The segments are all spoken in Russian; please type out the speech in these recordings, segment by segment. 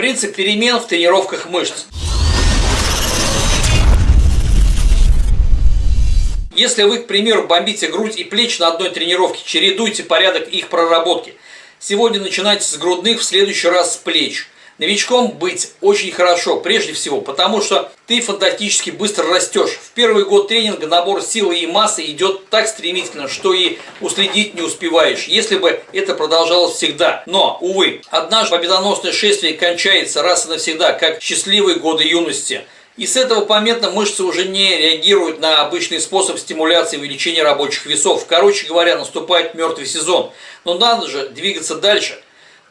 Принцип перемен в тренировках мышц. Если вы, к примеру, бомбите грудь и плечи на одной тренировке, чередуйте порядок их проработки. Сегодня начинайте с грудных, в следующий раз с плеч. Новичком быть очень хорошо, прежде всего, потому что ты фантастически быстро растешь. В первый год тренинга набор силы и массы идет так стремительно, что и уследить не успеваешь, если бы это продолжалось всегда. Но, увы, однажды победоносное шествие кончается раз и навсегда, как счастливые годы юности. И с этого момента мышцы уже не реагируют на обычный способ стимуляции и увеличения рабочих весов. Короче говоря, наступает мертвый сезон. Но надо же двигаться дальше –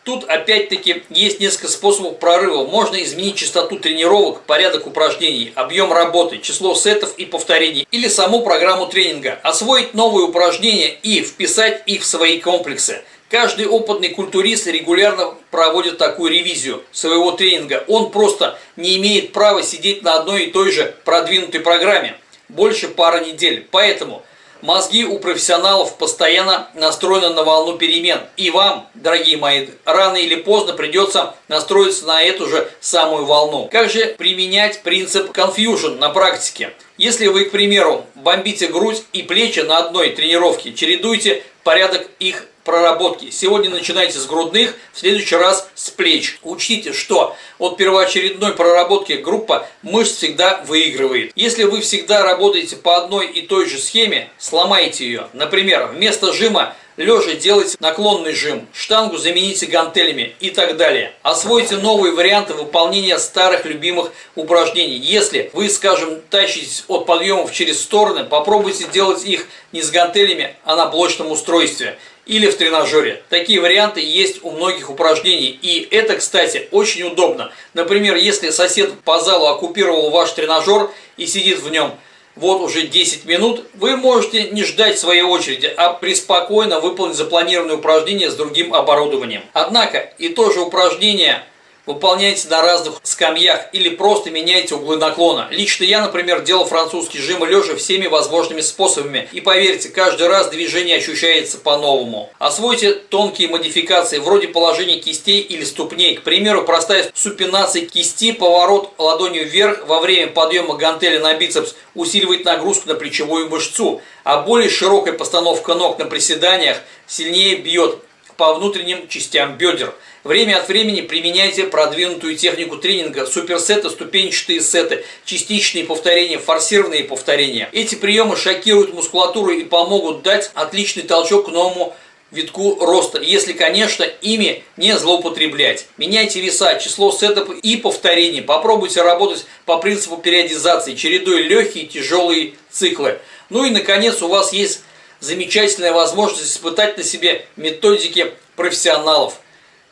Тут опять-таки есть несколько способов прорыва. Можно изменить частоту тренировок, порядок упражнений, объем работы, число сетов и повторений или саму программу тренинга. Освоить новые упражнения и вписать их в свои комплексы. Каждый опытный культурист регулярно проводит такую ревизию своего тренинга. Он просто не имеет права сидеть на одной и той же продвинутой программе больше пары недель. Поэтому Мозги у профессионалов постоянно настроены на волну перемен. И вам, дорогие мои, рано или поздно придется настроиться на эту же самую волну. Как же применять принцип confusion на практике? Если вы, к примеру, бомбите грудь и плечи на одной тренировке, чередуйте порядок их проработки. Сегодня начинайте с грудных, в следующий раз с плеч. Учтите, что от первоочередной проработки группа мышц всегда выигрывает. Если вы всегда работаете по одной и той же схеме, сломайте ее. Например, вместо жима лежа делайте наклонный жим, штангу замените гантелями и так далее. Освойте новые варианты выполнения старых любимых упражнений. Если вы, скажем, тащитесь от подъемов через стороны, попробуйте делать их не с гантелями, а на блочном устройстве или в тренажере. Такие варианты есть у многих упражнений. И это, кстати, очень удобно. Например, если сосед по залу оккупировал ваш тренажер и сидит в нем вот уже 10 минут, вы можете не ждать своей очереди, а преспокойно выполнить запланированное упражнение с другим оборудованием. Однако и то же упражнение выполняйте на разных скамьях или просто меняйте углы наклона. Лично я, например, делал французский жим лежа всеми возможными способами. И поверьте, каждый раз движение ощущается по-новому. Освойте тонкие модификации, вроде положения кистей или ступней. К примеру, простая супинация кисти, поворот ладонью вверх во время подъема гантели на бицепс усиливает нагрузку на плечевую мышцу, а более широкая постановка ног на приседаниях сильнее бьет по внутренним частям бедер. Время от времени применяйте продвинутую технику тренинга, суперсеты, ступенчатые сеты, частичные повторения, форсированные повторения. Эти приемы шокируют мускулатуру и помогут дать отличный толчок к новому витку роста, если, конечно, ими не злоупотреблять. Меняйте веса, число сетов и повторений. Попробуйте работать по принципу периодизации, чередуя легкие и тяжелые циклы. Ну и, наконец, у вас есть замечательная возможность испытать на себе методики профессионалов –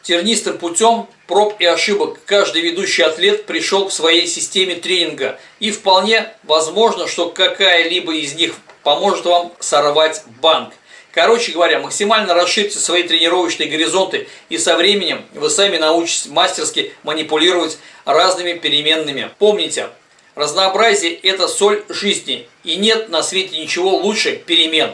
Тернистым путем проб и ошибок каждый ведущий атлет пришел к своей системе тренинга. И вполне возможно, что какая-либо из них поможет вам сорвать банк. Короче говоря, максимально расширьте свои тренировочные горизонты, и со временем вы сами научитесь мастерски манипулировать разными переменными. Помните, разнообразие – это соль жизни, и нет на свете ничего лучше перемен.